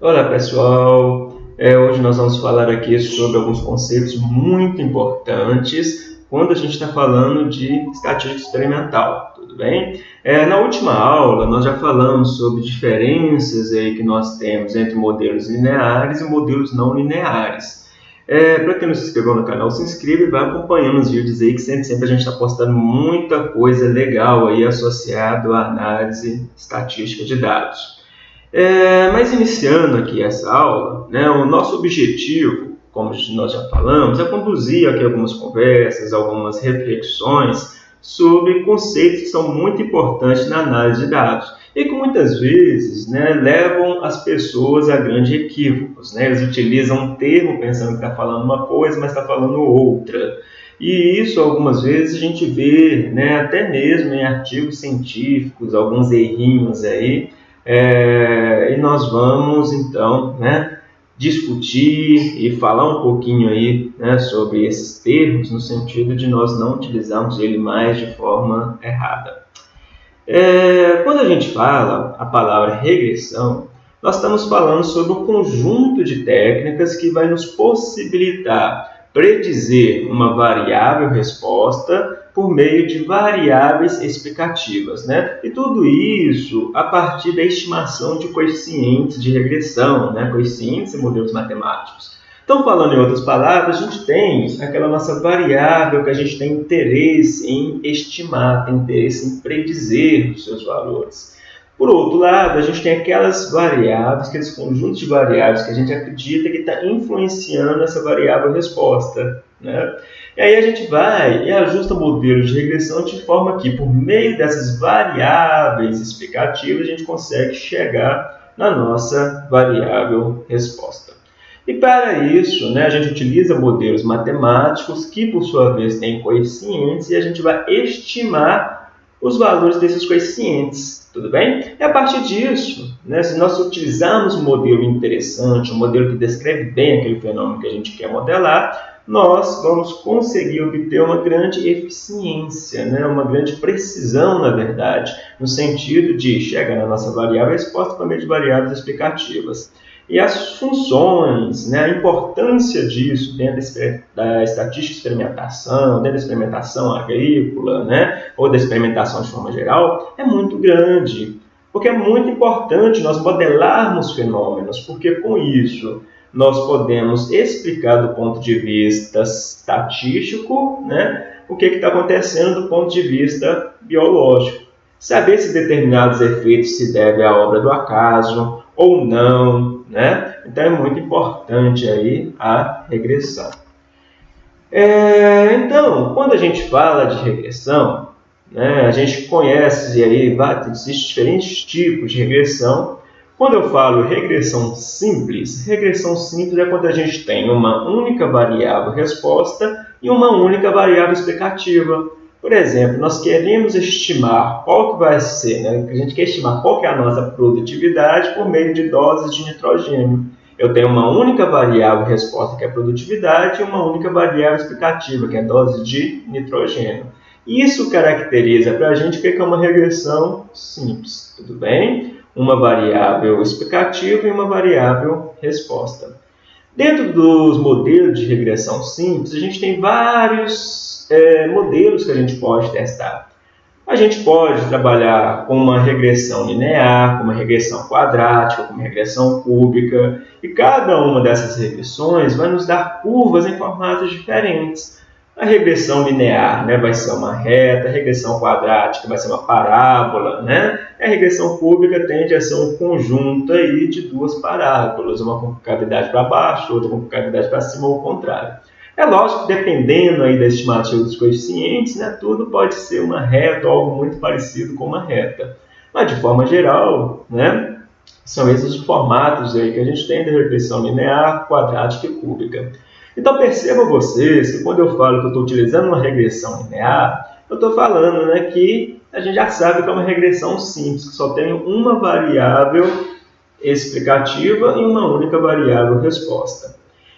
Olá pessoal, é, hoje nós vamos falar aqui sobre alguns conceitos muito importantes quando a gente está falando de estatística experimental, tudo bem? É, na última aula nós já falamos sobre diferenças aí que nós temos entre modelos lineares e modelos não lineares. É, Para quem não se inscreveu no canal, se inscreva e vai acompanhando os vídeos aí, que sempre, sempre a gente está postando muita coisa legal aí associado à análise estatística de dados. É, mas iniciando aqui essa aula, né, o nosso objetivo, como nós já falamos, é conduzir aqui algumas conversas, algumas reflexões sobre conceitos que são muito importantes na análise de dados e que muitas vezes né, levam as pessoas a grandes equívocos. Né? Eles utilizam um termo pensando que está falando uma coisa, mas está falando outra. E isso algumas vezes a gente vê né, até mesmo em artigos científicos, alguns errinhos aí, é, e nós vamos então né, discutir e falar um pouquinho aí né, sobre esses termos, no sentido de nós não utilizarmos ele mais de forma errada. É, quando a gente fala a palavra regressão, nós estamos falando sobre um conjunto de técnicas que vai nos possibilitar predizer uma variável resposta por meio de variáveis explicativas, né? E tudo isso a partir da estimação de coeficientes de regressão, né? Coeficientes e modelos matemáticos. Então, falando em outras palavras, a gente tem aquela nossa variável que a gente tem interesse em estimar, tem interesse em predizer os seus valores. Por outro lado, a gente tem aquelas variáveis, aqueles conjuntos de variáveis que a gente acredita que está influenciando essa variável resposta. Né? E aí a gente vai e ajusta modelos de regressão de forma que, por meio dessas variáveis explicativas, a gente consegue chegar na nossa variável resposta. E para isso, né, a gente utiliza modelos matemáticos que, por sua vez, têm coeficientes e a gente vai estimar os valores desses coeficientes, tudo bem? E a partir disso, né, se nós utilizarmos um modelo interessante, um modelo que descreve bem aquele fenômeno que a gente quer modelar, nós vamos conseguir obter uma grande eficiência, né, uma grande precisão, na verdade, no sentido de chegar na nossa variável resposta por meio de variáveis explicativas. E as funções, né, a importância disso dentro da estatística de experimentação, dentro da experimentação agrícola, né, ou da experimentação de forma geral, é muito grande. Porque é muito importante nós modelarmos fenômenos, porque com isso nós podemos explicar do ponto de vista estatístico né, o que está acontecendo do ponto de vista biológico. Saber se determinados efeitos se devem à obra do acaso ou não, né? Então é muito importante aí a regressão. É, então, quando a gente fala de regressão, né, a gente conhece aí existem diferentes tipos de regressão. Quando eu falo regressão simples, regressão simples é quando a gente tem uma única variável resposta e uma única variável explicativa. Por exemplo, nós queremos estimar qual que vai ser, né? a gente quer estimar qual que é a nossa produtividade por meio de doses de nitrogênio. Eu tenho uma única variável resposta, que é produtividade, e uma única variável explicativa, que é dose de nitrogênio. Isso caracteriza para a gente o que é uma regressão simples, tudo bem? Uma variável explicativa e uma variável resposta. Dentro dos modelos de regressão simples, a gente tem vários é, modelos que a gente pode testar. A gente pode trabalhar com uma regressão linear, com uma regressão quadrática, com uma regressão cúbica, e cada uma dessas regressões vai nos dar curvas em formatos diferentes. A regressão linear né, vai ser uma reta, a regressão quadrática vai ser uma parábola, né? a regressão cúbica tende a ser um conjunto aí de duas parábolas, uma com cavidade para baixo, outra com cavidade para cima ou o contrário. É lógico que dependendo aí da estimativa dos coeficientes, né, tudo pode ser uma reta ou algo muito parecido com uma reta. Mas de forma geral, né, são esses os formatos aí que a gente tem da regressão linear, quadrática e cúbica. Então percebam vocês que quando eu falo que eu estou utilizando uma regressão linear, eu estou falando né, que a gente já sabe que é uma regressão simples, que só tem uma variável explicativa e uma única variável resposta.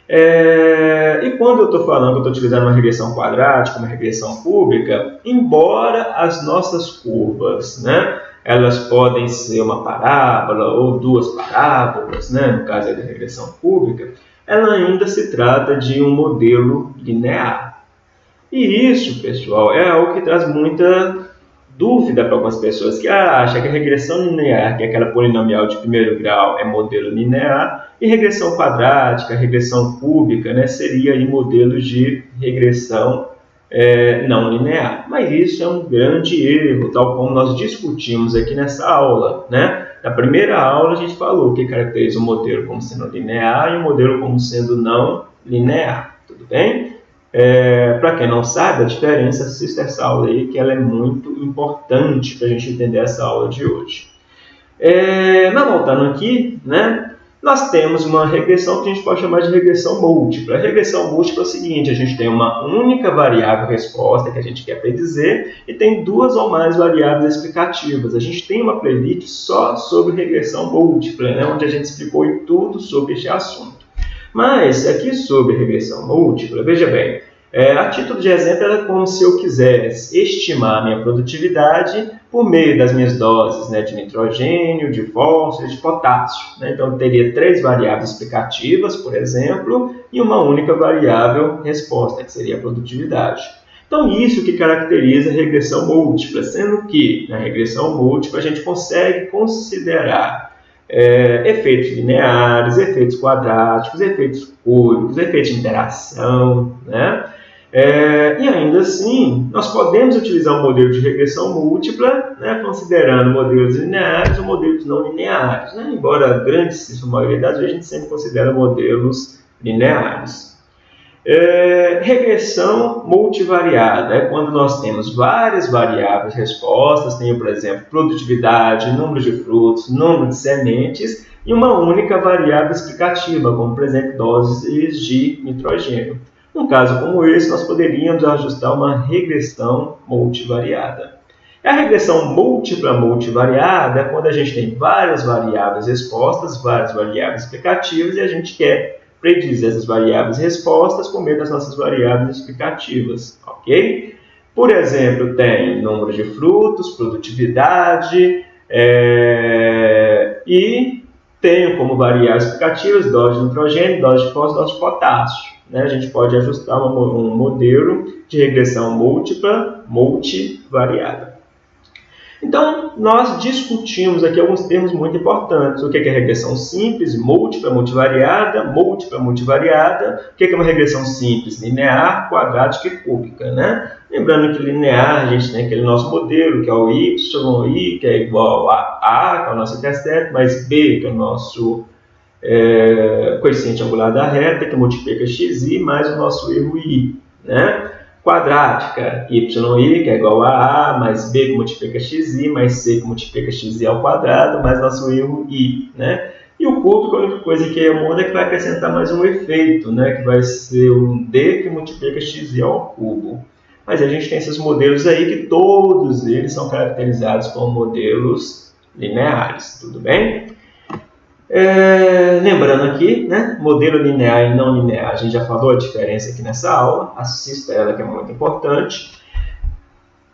É, e quando eu estou falando que estou utilizando uma regressão quadrática, uma regressão cúbica, embora as nossas curvas né, elas podem ser uma parábola ou duas parábolas, né? no caso da regressão cúbica, ela ainda se trata de um modelo linear. E isso, pessoal, é algo que traz muita dúvida para algumas pessoas que acham que a regressão linear, que é aquela polinomial de primeiro grau, é modelo linear, e regressão quadrática, regressão cúbica, né, seria aí modelos de regressão é, não linear. Mas isso é um grande erro, tal como nós discutimos aqui nessa aula. Né? Na primeira aula a gente falou que caracteriza o modelo como sendo linear e o modelo como sendo não linear. Tudo bem? É, para quem não sabe, a diferença, assista essa aula aí, que ela é muito importante para a gente entender essa aula de hoje. É, mas voltando aqui, né, nós temos uma regressão que a gente pode chamar de regressão múltipla. A regressão múltipla é o seguinte, a gente tem uma única variável resposta que a gente quer predizer e tem duas ou mais variáveis explicativas. A gente tem uma playlist só sobre regressão múltipla, né, onde a gente explicou tudo sobre este assunto. Mas aqui sobre regressão múltipla, veja bem, é, a título de exemplo, é como se eu quisesse estimar a minha produtividade por meio das minhas doses né, de nitrogênio, de fósforo e de potássio. Né? Então, eu teria três variáveis explicativas, por exemplo, e uma única variável resposta, que seria a produtividade. Então, isso que caracteriza a regressão múltipla, sendo que na regressão múltipla a gente consegue considerar é, efeitos lineares, efeitos quadráticos, efeitos cúbicos, efeitos de interação, né? É, e ainda assim, nós podemos utilizar um modelo de regressão múltipla, né, considerando modelos lineares ou modelos não lineares. Né? Embora a grande maioria das vezes a gente sempre considera modelos lineares. É, regressão multivariada é quando nós temos várias variáveis respostas, tenho, por exemplo, produtividade, número de frutos, número de sementes, e uma única variável explicativa, como, por exemplo, doses de nitrogênio. Num caso como esse, nós poderíamos ajustar uma regressão multivariada. A regressão múltipla multivariada é quando a gente tem várias variáveis respostas, várias variáveis explicativas, e a gente quer predizer essas variáveis respostas com meio das nossas variáveis explicativas, ok? Por exemplo, tem número de frutos, produtividade é, e tenho como variáveis explicativas dose de nitrogênio, dose de fósforo, dose de potássio. Né? A gente pode ajustar um modelo de regressão múltipla, multivariada. Então, nós discutimos aqui alguns termos muito importantes. O que é regressão simples, múltipla, multivariada, múltipla, multivariada. O que é uma regressão simples? Linear, quadrática e cúbica. Né? Lembrando que linear, a gente tem aquele nosso modelo, que é o y, i, que é igual a a, que é o nosso intercepto, mais b, que é o nosso é, coeficiente angular da reta, que multiplica xi, mais o nosso erro i. Né? Quadrática, yi, que é igual a a, mais b que multiplica xi, mais c que multiplica xi ao quadrado, mais nosso i, né? E o cúbico, a única coisa que muda é que vai acrescentar mais um efeito, né? Que vai ser um d que multiplica xi ao cubo. Mas a gente tem esses modelos aí que todos eles são caracterizados como modelos lineares, tudo bem? É, lembrando aqui, né, modelo linear e não linear, a gente já falou a diferença aqui nessa aula, assista ela que é muito importante.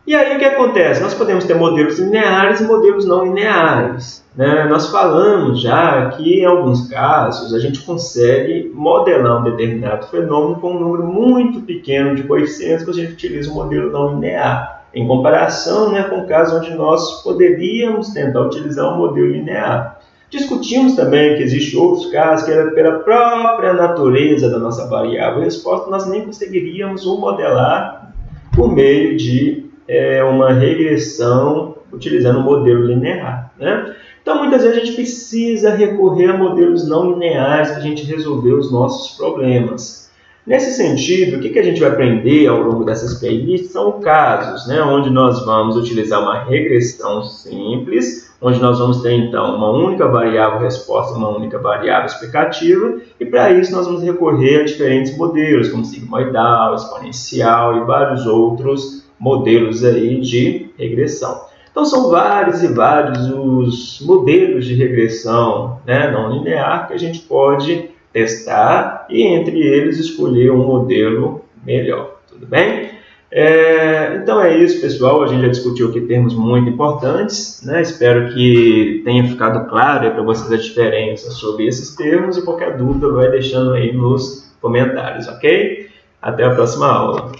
E aí o que acontece? Nós podemos ter modelos lineares e modelos não lineares. Né? Nós falamos já que em alguns casos a gente consegue modelar um determinado fenômeno com um número muito pequeno de coeficientes que a gente utiliza o modelo não linear, em comparação né, com o caso onde nós poderíamos tentar utilizar um modelo linear. Discutimos também que existem outros casos que, pela própria natureza da nossa variável resposta, nós nem conseguiríamos o modelar por meio de é, uma regressão utilizando um modelo linear. Né? Então, muitas vezes a gente precisa recorrer a modelos não lineares para a gente resolver os nossos problemas. Nesse sentido, o que, que a gente vai aprender ao longo dessas playlists são casos né, onde nós vamos utilizar uma regressão simples, onde nós vamos ter então uma única variável resposta, uma única variável explicativa, e para isso nós vamos recorrer a diferentes modelos, como sigmoidal, exponencial e vários outros modelos aí de regressão. Então são vários e vários os modelos de regressão né, não linear que a gente pode testar e entre eles escolher um modelo melhor, tudo bem? É, então é isso, pessoal. A gente já discutiu aqui termos muito importantes. Né? Espero que tenha ficado claro para vocês a diferença sobre esses termos e qualquer dúvida vai deixando aí nos comentários, ok? Até a próxima aula.